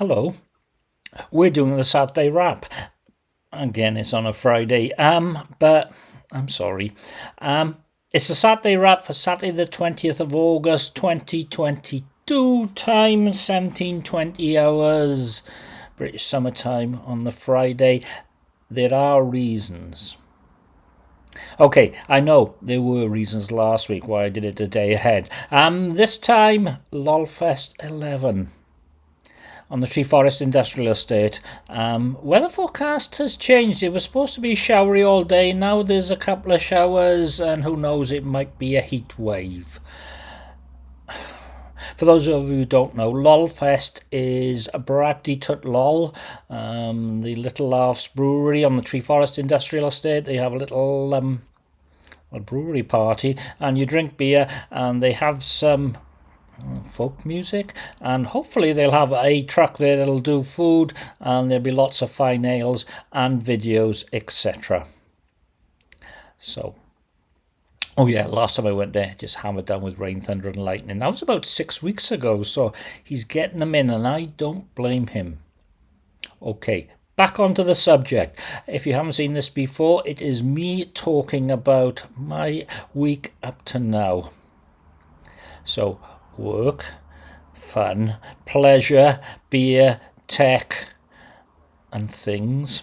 hello. We're doing the Saturday wrap. Again, it's on a Friday. Um, but I'm sorry. Um, it's the Saturday wrap for Saturday the 20th of August 2022. Time 1720 hours. British summertime on the Friday. There are reasons. Okay, I know there were reasons last week why I did it a day ahead. Um, this time, LOLFest 11 on the Treforest Industrial Estate. Um, weather forecast has changed. It was supposed to be showery all day. Now there's a couple of showers, and who knows, it might be a heat wave. For those of you who don't know, LOLFest is Bradley Tut LOL, um, the Little Laughs Brewery on the Treforest Industrial Estate. They have a little um, a brewery party, and you drink beer, and they have some folk music and hopefully they'll have a truck there that'll do food and there'll be lots of fine ales and videos etc so oh yeah last time i went there just hammered down with rain thunder and lightning. That was about six weeks ago so he's getting them in and i don't blame him. Okay back onto the subject. If you haven't seen this before it is me talking about my week up to now. So work, fun, pleasure, beer, tech, and things.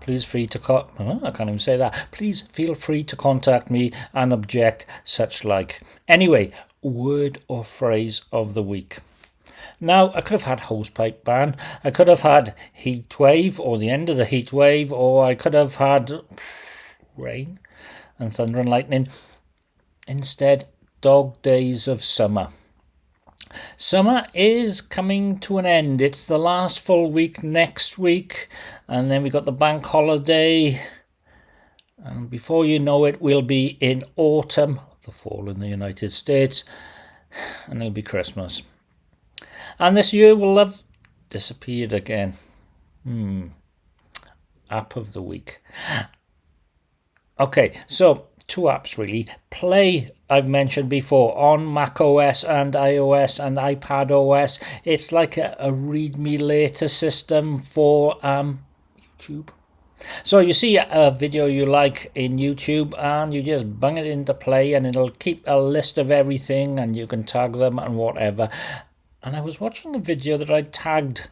Please free to co- I can't even say that. Please feel free to contact me and object such like. Anyway, word or phrase of the week. Now, I could have had hosepipe ban. I could have had heat wave or the end of the heat wave, or I could have had rain and thunder and lightning. Instead, dog days of summer. Summer is coming to an end. It's the last full week next week, and then we've got the bank holiday. And before you know it, we'll be in autumn, the fall in the United States, and it'll be Christmas. And this year will have disappeared again. Hmm. App of the week. Okay, so two apps really. Play, I've mentioned before, on Mac OS and iOS and iPad OS. It's like a, a read me later system for um, YouTube. So you see a video you like in YouTube and you just bung it into play and it'll keep a list of everything and you can tag them and whatever. And I was watching a video that I tagged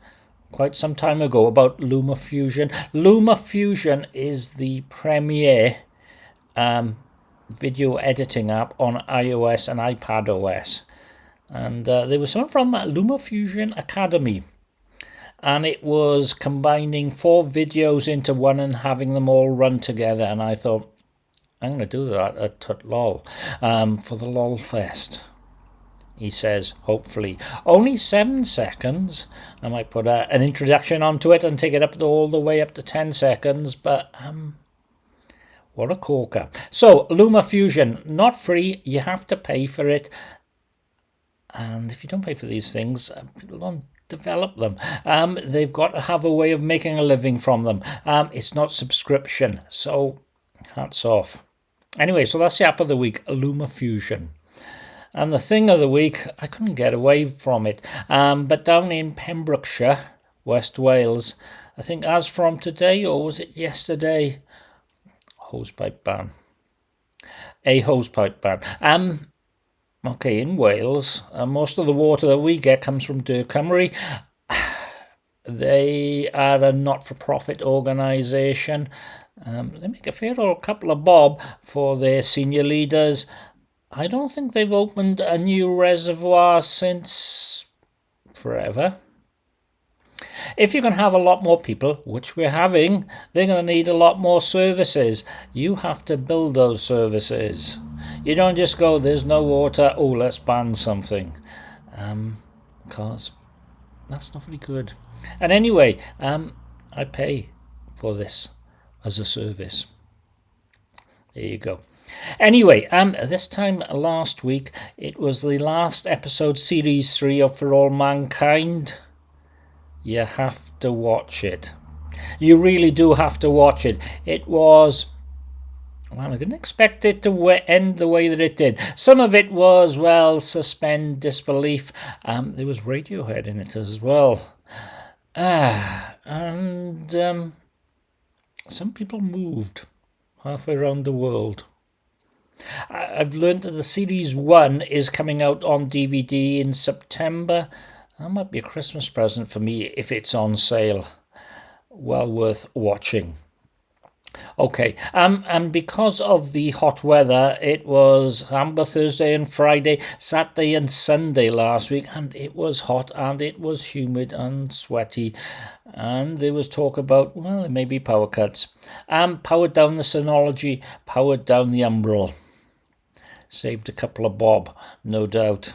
quite some time ago about LumaFusion. LumaFusion is the premier um, video editing app on iOS and iPad OS. And uh, there was someone from LumaFusion Academy. And it was combining four videos into one and having them all run together. And I thought, I'm going to do that at, at LOL um, for the LOL Fest. He says, hopefully. Only seven seconds. I might put a, an introduction onto it and take it up all the way up to 10 seconds. But um, what a corker. So, Luma Fusion, not free. You have to pay for it. And if you don't pay for these things, uh, people don't develop them. Um, they've got to have a way of making a living from them. Um, it's not subscription. So, hats off. Anyway, so that's the app of the week, Luma Fusion. And the thing of the week, I couldn't get away from it. Um, but down in Pembrokeshire, West Wales, I think as from today, or was it yesterday, hosepipe ban. A hosepipe ban. Um, okay, in Wales, uh, most of the water that we get comes from Dŵr Cymru. They are a not-for-profit organisation. Um, they make a fair old couple of bob for their senior leaders. I don't think they've opened a new reservoir since forever. If you can have a lot more people, which we're having, they're going to need a lot more services. You have to build those services. You don't just go, there's no water, oh, let's ban something. Um, because that's not very good. And anyway, um, I pay for this as a service. There you go. Anyway, um, this time last week, it was the last episode, series 3 of For All Mankind. You have to watch it. You really do have to watch it. It was well, I didn't expect it to end the way that it did. Some of it was, well, suspend disbelief. Um, there was Radiohead in it as well. Ah, and um, some people moved halfway around the world. I've learned that the series one is coming out on DVD in September. That might be a Christmas present for me if it's on sale. Well worth watching. Okay, um, and because of the hot weather, it was Amber Thursday and Friday, Saturday and Sunday last week, and it was hot and it was humid and sweaty, and there was talk about well, maybe power cuts. Um, powered down the Synology, powered down the Umbrel. Saved a couple of bob, no doubt.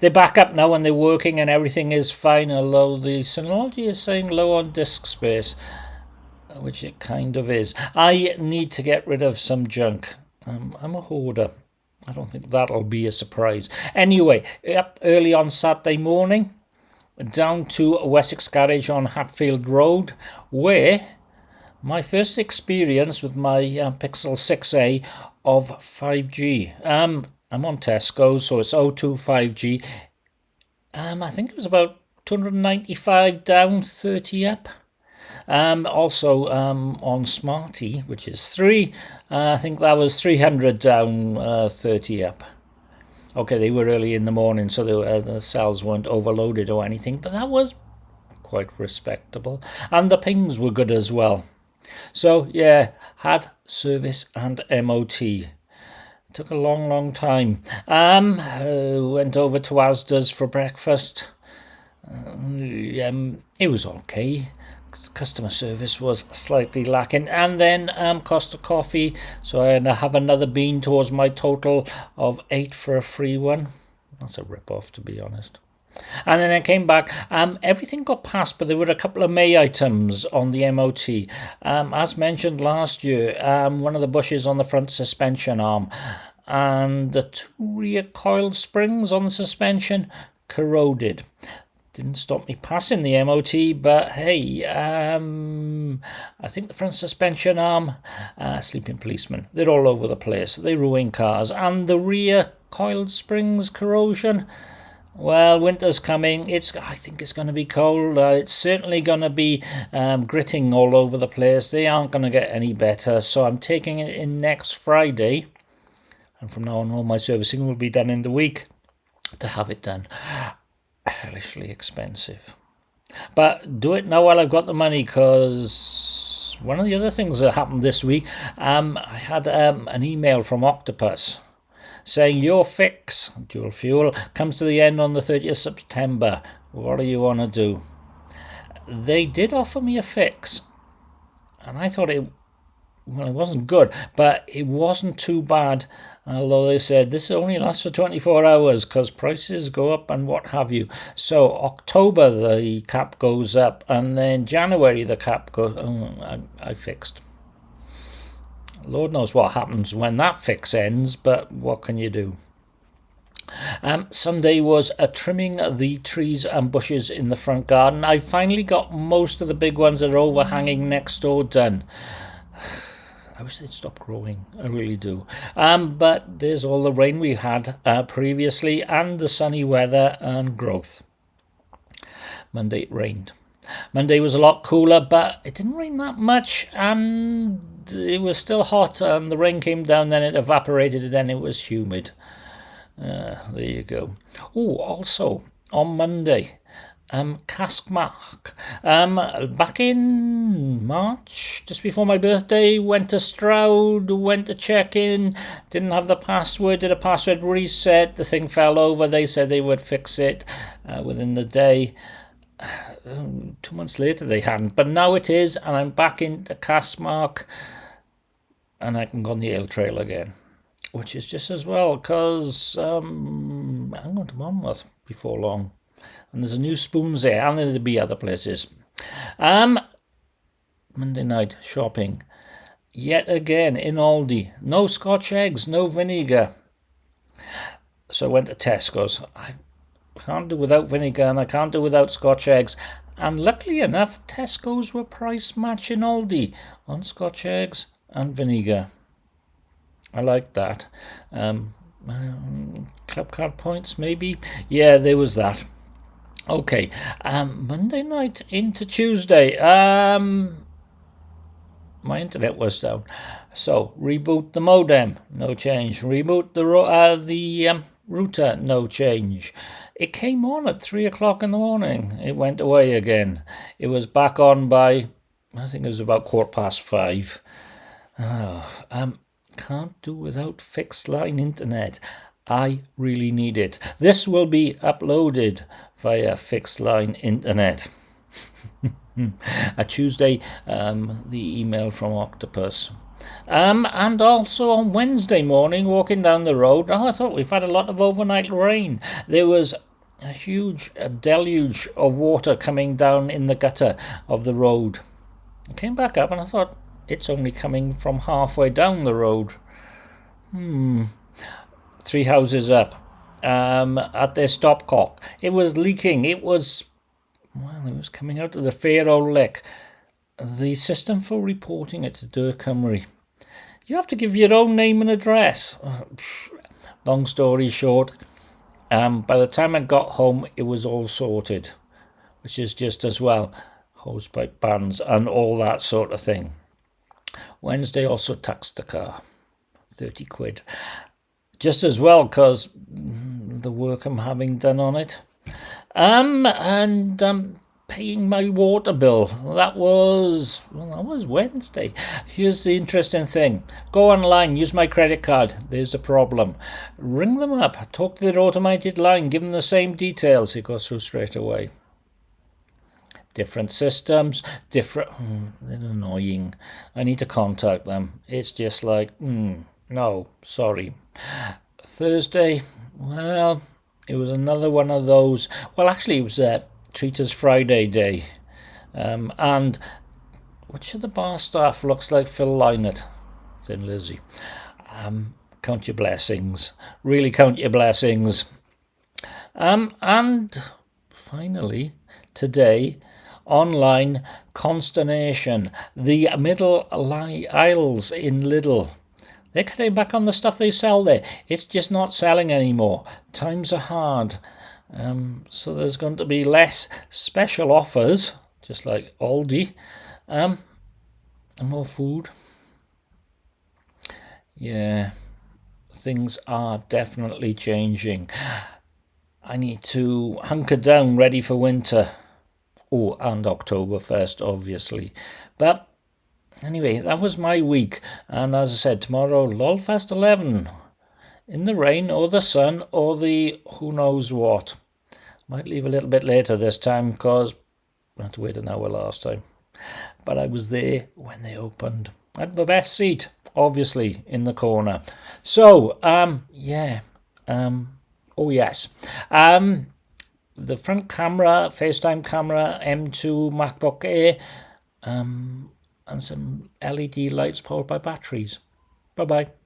They're back up now and they're working and everything is fine, although the Synology is saying low on disk space which it kind of is. I need to get rid of some junk. Um, I'm a hoarder. I don't think that'll be a surprise. Anyway, up early on Saturday morning, down to Wessex Garage on Hatfield Road, where my first experience with my uh, Pixel 6a of 5G. Um, I'm on Tesco, so it's O2 5G. Um, I think it was about 295 down, 30 up. Um, also um, on Smarty, which is 3, uh, I think that was 300 down, uh, 30 up. Okay, they were early in the morning, so the, uh, the cells weren't overloaded or anything, but that was quite respectable. And the pings were good as well. So, yeah, had service and MOT. Took a long, long time. Um, uh, went over to Asda's for breakfast. Um, it was okay customer service was slightly lacking. And then um, Costa Coffee, so I have another bean towards my total of eight for a free one. That's a rip off, to be honest. And then I came back. Um, everything got passed, but there were a couple of May items on the MOT. Um, as mentioned last year, um, one of the bushes on the front suspension arm and the two rear coil springs on the suspension corroded didn't stop me passing the MOT, but hey, um, I think the front suspension arm, uh, sleeping policeman, they're all over the place. They ruin cars. And the rear coiled springs corrosion, well, winter's coming. It's I think it's going to be cold. Uh, it's certainly going to be um, gritting all over the place. They aren't going to get any better. So I'm taking it in next Friday. And from now on, all my servicing will be done in the week to have it done hellishly expensive. But do it now while I've got the money because one of the other things that happened this week, um, I had um, an email from Octopus saying your fix, dual fuel, comes to the end on the 30th September. What do you want to do? They did offer me a fix, and I thought it well, it wasn't good, but it wasn't too bad. Although they said this only lasts for 24 hours because prices go up and what have you. So October the cap goes up, and then January the cap goes. Oh, um, I, I fixed. Lord knows what happens when that fix ends, but what can you do? Um, Sunday was trimming the trees and bushes in the front garden. I finally got most of the big ones that are overhanging next door done. I wish they'd stop growing. I really do. Um, but there's all the rain we had uh, previously and the sunny weather and growth. Monday it rained. Monday was a lot cooler, but it didn't rain that much, and it was still hot. And the rain came down, then it evaporated, and then it was humid. Uh, there you go. Oh, also on Monday, um, Cask Marque. Um, back in March, just before my birthday, went to Stroud, went to check in, didn't have the password, did a password reset, the thing fell over, they said they would fix it uh, within the day. Two months later they hadn't, but now it is, and I'm back into Cask Marque, and I can go on the Ale Trail again. Which is just as well, because um, I'm going to Monmouth before long and there's a new spoons there and there'll be other places um monday night shopping yet again in aldi no scotch eggs no vinegar so i went to tesco's i can't do without vinegar and i can't do without scotch eggs and luckily enough tesco's were price matching aldi on scotch eggs and vinegar I like that. Um, um, club card points, maybe. Yeah, there was that. Okay, um, Monday night into Tuesday. Um, my internet was down, so reboot the modem, no change. Reboot the uh, the um, router, no change. It came on at three o'clock in the morning. It went away again. It was back on by, I think it was about quarter past five. Oh, um, can't do without fixed line internet. I really need it. This will be uploaded via fixed line internet. a Tuesday, um, the email from Octopus. Um, and also on Wednesday morning, walking down the road, oh, I thought we've had a lot of overnight rain. There was a huge deluge of water coming down in the gutter of the road. I came back up and I thought, it's only coming from halfway down the road. Hmm. Three houses up. Um, at their stopcock. It was leaking. It was, well, it was coming out of the Fair old Lick. The system for reporting it to Dŵr Cymru. You have to give your own name and address. Long story short, um, by the time I got home, it was all sorted, which is just as well. Hosepipe bands and all that sort of thing. Wednesday also taxed the car, 30 quid. Just as well because the work I'm having done on it. Um, and um, paying my water bill. That was, well, that was Wednesday. Here's the interesting thing. Go online, use my credit card. There's a problem. Ring them up, talk to their automated line, give them the same details. It goes through straight away different systems, different. They're annoying. I need to contact them. It's just like, mm, no, sorry. Thursday, well, it was another one of those. Well, actually, it was a Treaters Friday day. Um, and which of the bar staff looks like Phil Lynott? Said Lizzie. Um, count your blessings. Really count your blessings. Um, and finally, today, online consternation. The middle aisles in Lidl. They're cutting back on the stuff they sell there. It's just not selling anymore. Times are hard. Um, so there's going to be less special offers, just like Aldi. Um, and more food. Yeah, things are definitely changing. I need to hunker down ready for winter. Oh, and October 1st, obviously. But anyway, that was my week. And as I said, tomorrow, Lolfest 11. In the rain or the sun or the who knows what. Might leave a little bit later this time because I had to wait an hour last time. But I was there when they opened. I had the best seat, obviously, in the corner. So, um, yeah. Um, oh, yes. Um, the front camera, FaceTime camera, M2 MacBook Air, um, and some LED lights powered by batteries. Bye bye.